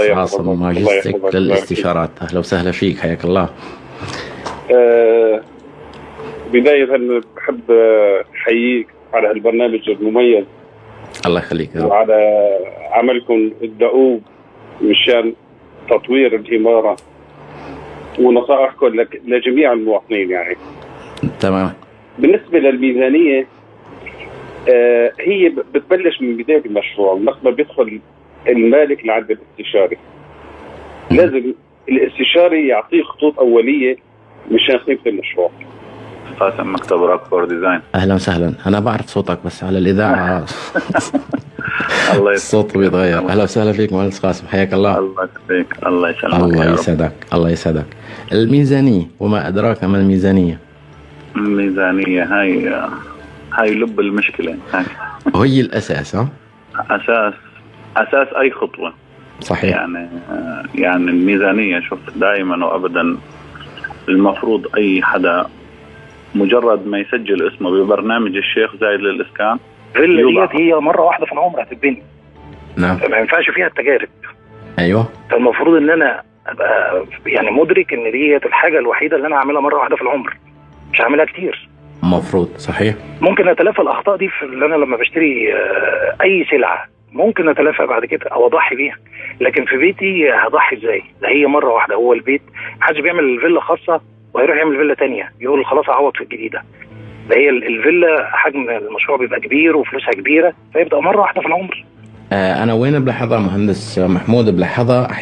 الله عاصم يحفظك. للاستشارات. أهلا وسهلا فيك حياك الله. آه، بداية بحب أحييك على هالبرنامج المميز. الله يخليك. وعلى عملكم الدؤوب مشان تطوير الإمارة. ونصائحكم لجميع المواطنين يعني. تمام. بالنسبة للميزانية آه، هي ب- بتبلش من بداية المشروع وقت ما بيدخل المالك لعند الاستشاري لازم الاستشاري يعطيه خطوط أولية مشان قيمة المشروع. قاسم مكتب RAK for Design. أهلا وسهلا. أنا بعرف صوتك بس على الإذاعة. الله يسلمك. الصوت بيتغير. أهلا وسهلا فيك مهندس قاسم. حياك الله. الله يخليك الله يسلمك الله. يسعدك. الله يسعدك. الميزانية وما أدراك ما الميزانية؟ الميزانية هاي هاي لب المشكلة. هاي وهي الأساس ها؟ أساس أساس أي خطوة. صحيح. يعني يعني الميزانية شوف دائما وأبدا المفروض أي حدا مجرد ما يسجل اسمه ببرنامج الشيخ زايد يوضع. ديت هي مرة واحدة في العمر هتتبني. نعم. فما ينفعش فيها التجارب. أيوه. فالمفروض إن أنا أبقى يعني مدرك إن ديت الحاجة الوحيدة اللي أنا هعملها مرة واحدة في العمر. مش هعملها كتير. مفروض صحيح؟ ممكن أتلافى الأخطاء دي في اللي أنا لما بشتري آه، أي سلعة ممكن أتلافى بعد كده أو أضحي بيها لكن في بيتي هضحي إزاي؟ ده هي مرة واحدة هو البيت محدش بيعمل فيلا خاصة وهيروح يعمل فيلا تانية يقول خلاص أعوض في الجديدة. ده هي ال- الفيلا حجم المشروع بيبقى كبير وفلوسها كبيرة فيبقى مرة واحدة في العمر. آه أنا وين بلاحظها مهندس محمود بلاحظها